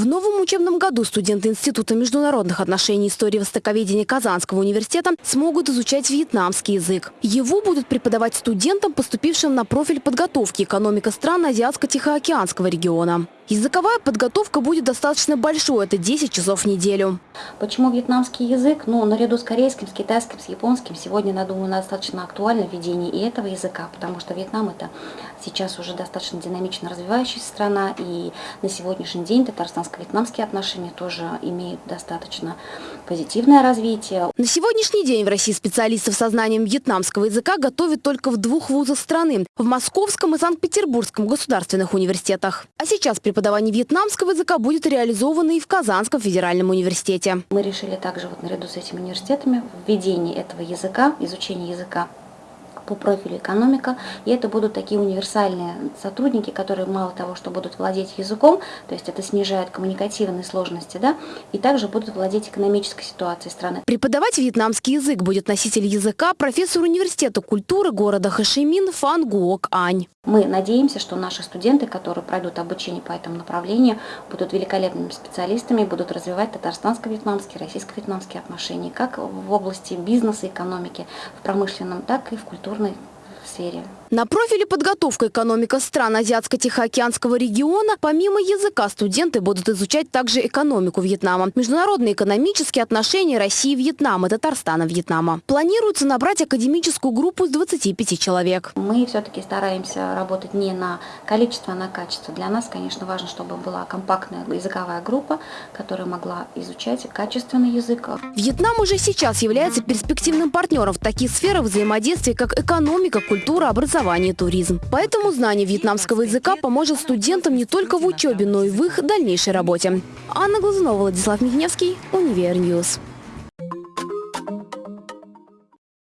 В новом учебном году студенты Института международных отношений и истории востоковедения Казанского университета смогут изучать вьетнамский язык. Его будут преподавать студентам, поступившим на профиль подготовки экономика стран Азиатско-Тихоокеанского региона. Языковая подготовка будет достаточно большой, это 10 часов в неделю. Почему вьетнамский язык? Ну, наряду с корейским, с китайским, с японским, сегодня, я думаю, достаточно актуально введение и этого языка, потому что Вьетнам это сейчас уже достаточно динамично развивающаяся страна, и на сегодняшний день татарстанско-вьетнамские отношения тоже имеют достаточно позитивное развитие. На сегодняшний день в России специалистов со знанием вьетнамского языка готовят только в двух вузах страны – в Московском и Санкт-Петербургском государственных университетах. А сейчас преподавание вьетнамского языка будет реализовано и в Казанском федеральном университете. Мы решили также вот наряду с этими университетами введение этого языка, изучение языка по профилю экономика. И это будут такие универсальные сотрудники, которые мало того, что будут владеть языком, то есть это снижает коммуникативные сложности, да, и также будут владеть экономической ситуацией страны. Преподавать вьетнамский язык будет носитель языка, профессор университета культуры города Хашимин Фан Гуок Ань. Мы надеемся, что наши студенты, которые пройдут обучение по этому направлению, будут великолепными специалистами, будут развивать татарстанско-вьетнамские, российско-вьетнамские отношения, как в области бизнеса, экономики, в промышленном, так и в lovely. Сфере. На профиле подготовка экономика стран Азиатско-Тихоокеанского региона помимо языка студенты будут изучать также экономику Вьетнама, международные экономические отношения России и Вьетнама, Татарстана Вьетнама. Планируется набрать академическую группу из 25 человек. Мы все-таки стараемся работать не на количество, а на качество. Для нас, конечно, важно, чтобы была компактная языковая группа, которая могла изучать качественный язык. Вьетнам уже сейчас является перспективным партнером в таких сферах взаимодействия, как экономика, культура, образование туризм. Поэтому знание вьетнамского языка поможет студентам не только в учебе, но и в их дальнейшей работе. Анна Глазунова, Владислав Михневский, Универньюз.